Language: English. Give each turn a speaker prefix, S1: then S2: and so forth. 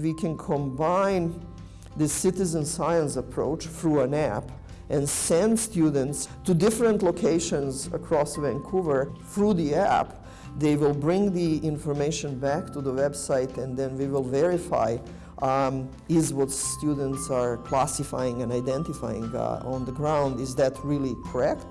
S1: we can combine the citizen science approach through an app and send students to different locations across Vancouver through the app. They will bring the information back to the website and then we will verify um, is what students are classifying and identifying uh, on the ground, is that really correct?